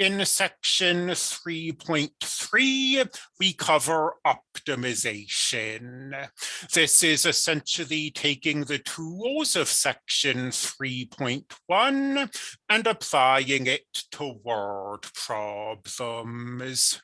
In section 3.3, we cover optimization. This is essentially taking the tools of section 3.1 and applying it to word problems.